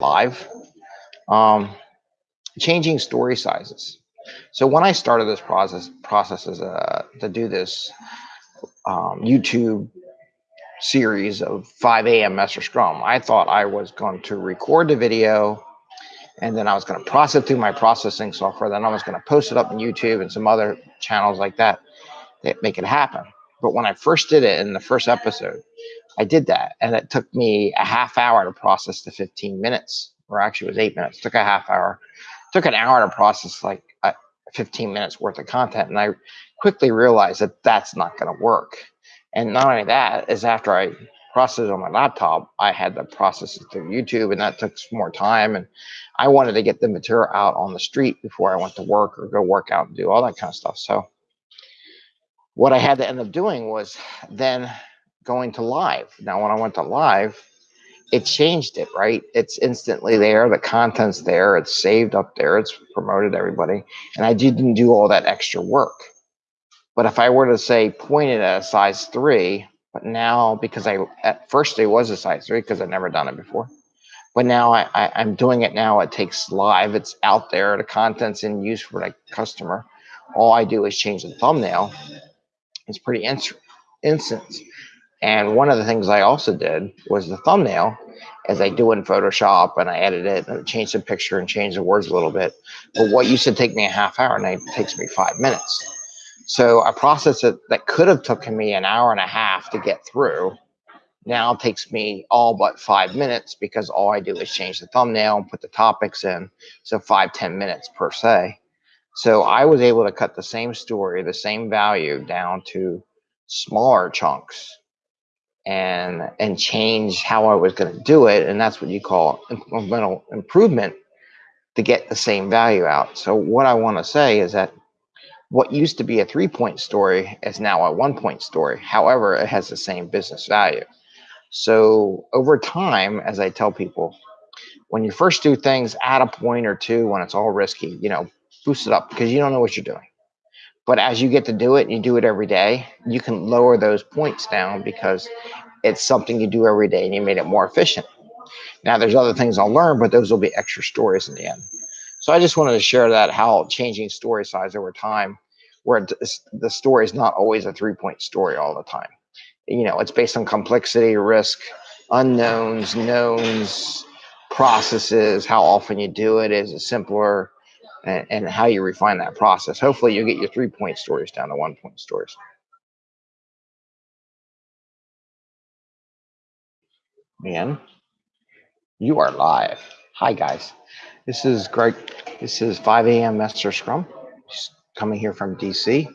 live. Um, changing story sizes. So when I started this process, process as a, to do this um, YouTube series of 5 a.m. Master Scrum, I thought I was going to record the video and then I was going to process through my processing software. Then I was going to post it up on YouTube and some other channels like that that make it happen. But when I first did it in the first episode, I did that and it took me a half hour to process the 15 minutes, or actually it was eight minutes. It took a half hour, it took an hour to process like uh, 15 minutes worth of content. And I quickly realized that that's not going to work. And not only that is after I processed on my laptop, I had to process it through YouTube and that took more time. And I wanted to get the material out on the street before I went to work or go work out and do all that kind of stuff. So what I had to end up doing was then going to live. Now, when I went to live, it changed it, right? It's instantly there. The content's there. It's saved up there. It's promoted everybody. And I didn't do all that extra work. But if I were to say point it at a size three, but now because I at first it was a size three because I've never done it before. But now I, I, I'm doing it now. It takes live. It's out there. The content's in use for the customer. All I do is change the thumbnail it's pretty instant. And one of the things I also did was the thumbnail, as I do in Photoshop, and I edit it and change the picture and change the words a little bit. But what used to take me a half hour, now takes me five minutes. So a process that, that could have taken me an hour and a half to get through now takes me all but five minutes because all I do is change the thumbnail and put the topics in. So five ten minutes per se. So I was able to cut the same story, the same value down to smaller chunks and and change how I was going to do it. And that's what you call incremental improvement to get the same value out. So what I want to say is that what used to be a three point story is now a one point story. However, it has the same business value. So over time, as I tell people, when you first do things, add a point or two when it's all risky, you know, boost it up because you don't know what you're doing. But as you get to do it and you do it every day, you can lower those points down because it's something you do every day and you made it more efficient. Now there's other things I'll learn, but those will be extra stories in the end. So I just wanted to share that how changing story size over time, where the story is not always a three point story all the time. You know, it's based on complexity, risk, unknowns, knowns, processes, how often you do it is a simpler and, and how you refine that process. Hopefully you'll get your three point stories down to one point stories. Man, you are live. Hi guys. This is Greg. This is 5 a.m. Master Scrum. Coming here from DC.